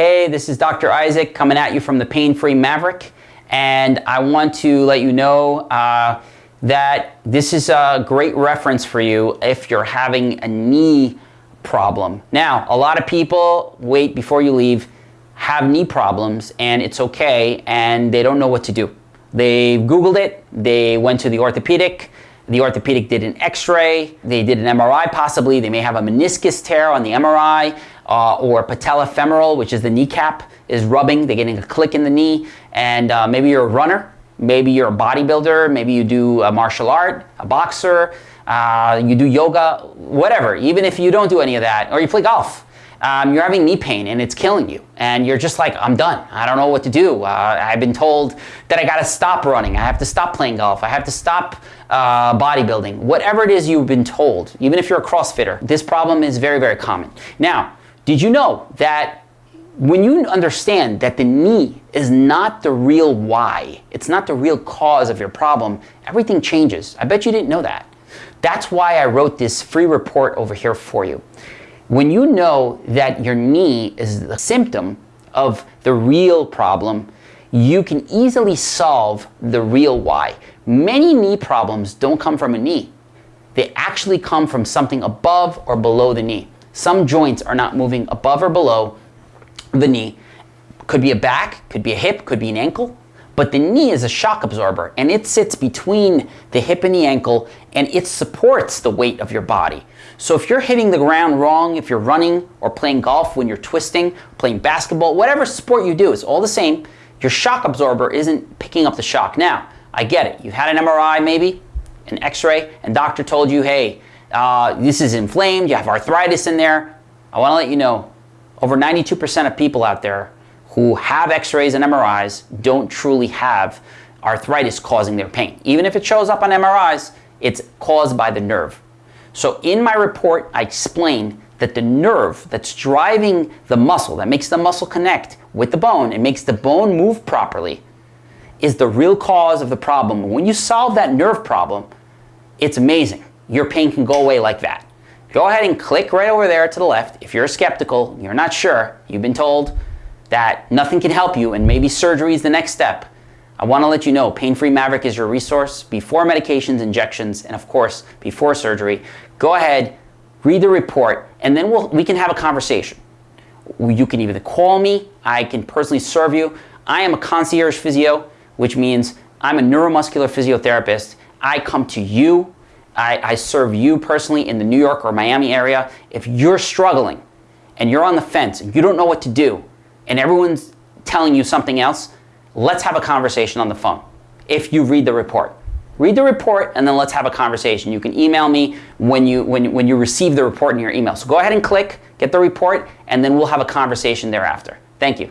Hey, this is Dr. Isaac coming at you from the Pain Free Maverick, and I want to let you know uh, that this is a great reference for you if you're having a knee problem. Now, a lot of people wait before you leave, have knee problems, and it's okay, and they don't know what to do. They Googled it, they went to the orthopedic, the orthopedic did an x-ray, they did an MRI possibly, they may have a meniscus tear on the MRI, uh, or patellofemoral, which is the kneecap, is rubbing, they're getting a click in the knee, and uh, maybe you're a runner, maybe you're a bodybuilder, maybe you do a martial art, a boxer, uh, you do yoga, whatever, even if you don't do any of that, or you play golf. Um, you're having knee pain and it's killing you. And you're just like i'm done. I don't know what to do. Uh, i've been told that i got to stop running. I have to stop playing golf. I have to stop uh, bodybuilding. Whatever it is you've been told even if you're a crossfitter this problem is very very common. Now did you know that when you understand that the knee is not the real why, it's not the real cause of your problem, everything changes. I bet you didn't know that. That's why I wrote this free report over here for you. When you know that your knee is the symptom of the real problem, you can easily solve the real why. Many knee problems don't come from a knee. They actually come from something above or below the knee. Some joints are not moving above or below the knee. Could be a back, could be a hip, could be an ankle, but the knee is a shock absorber and it sits between the hip and the ankle and it supports the weight of your body. So if you're hitting the ground wrong, if you're running or playing golf when you're twisting, playing basketball, whatever sport you do, it's all the same. Your shock absorber isn't picking up the shock. Now, I get it. You had an MRI maybe, an x-ray, and doctor told you, hey, uh, this is inflamed, you have arthritis in there. I want to let you know, over 92% of people out there who have x-rays and MRIs don't truly have arthritis causing their pain. Even if it shows up on MRIs, it's caused by the nerve. So in my report, I explain that the nerve that's driving the muscle, that makes the muscle connect with the bone and makes the bone move properly, is the real cause of the problem. When you solve that nerve problem, it's amazing your pain can go away like that. Go ahead and click right over there to the left. If you're skeptical, you're not sure, you've been told that nothing can help you and maybe surgery is the next step, I want to let you know Pain Free Maverick is your resource before medications, injections, and of course, before surgery. Go ahead, read the report, and then we'll, we can have a conversation. You can either call me, I can personally serve you. I am a concierge physio, which means I'm a neuromuscular physiotherapist. I come to you I, I serve you personally in the New York or Miami area. If you're struggling and you're on the fence and you don't know what to do and everyone's telling you something else, let's have a conversation on the phone if you read the report. Read the report and then let's have a conversation. You can email me when you, when, when you receive the report in your email. So go ahead and click, get the report, and then we'll have a conversation thereafter. Thank you.